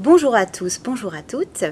Bonjour à tous, bonjour à toutes.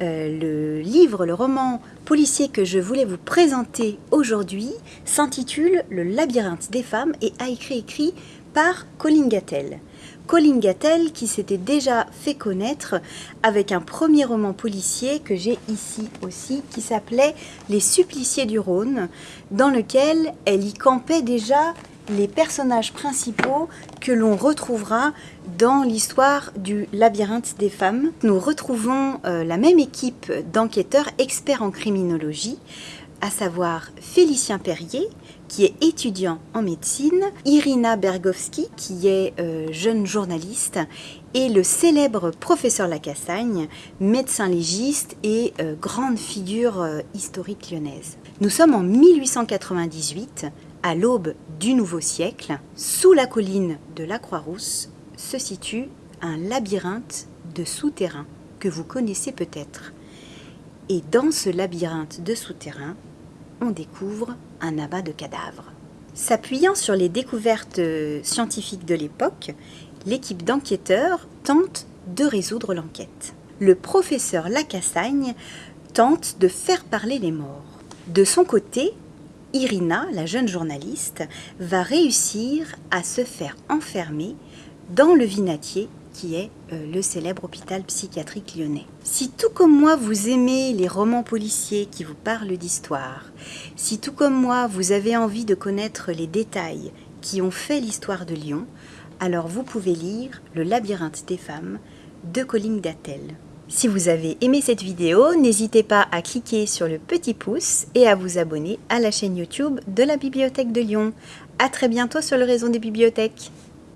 Euh, le livre, le roman policier que je voulais vous présenter aujourd'hui s'intitule Le labyrinthe des femmes et a été écrit par Colin Gattel. Colin Gattel qui s'était déjà fait connaître avec un premier roman policier que j'ai ici aussi qui s'appelait Les suppliciés du Rhône dans lequel elle y campait déjà les personnages principaux que l'on retrouvera dans l'histoire du labyrinthe des femmes. Nous retrouvons euh, la même équipe d'enquêteurs experts en criminologie, à savoir Félicien Perrier, qui est étudiant en médecine, Irina Bergovski, qui est euh, jeune journaliste, et le célèbre professeur Lacassagne, médecin légiste et euh, grande figure historique lyonnaise. Nous sommes en 1898, à l'aube du nouveau siècle, sous la colline de la Croix-Rousse, se situe un labyrinthe de souterrains que vous connaissez peut-être. Et dans ce labyrinthe de souterrains, on découvre un amas de cadavres. S'appuyant sur les découvertes scientifiques de l'époque, l'équipe d'enquêteurs tente de résoudre l'enquête. Le professeur Lacassagne tente de faire parler les morts. De son côté, Irina, la jeune journaliste, va réussir à se faire enfermer dans le Vinatier qui est euh, le célèbre hôpital psychiatrique lyonnais. Si tout comme moi vous aimez les romans policiers qui vous parlent d'histoire, si tout comme moi vous avez envie de connaître les détails qui ont fait l'histoire de Lyon, alors vous pouvez lire Le labyrinthe des femmes de Colline Dattel. Si vous avez aimé cette vidéo, n'hésitez pas à cliquer sur le petit pouce et à vous abonner à la chaîne YouTube de la Bibliothèque de Lyon. A très bientôt sur le réseau des bibliothèques.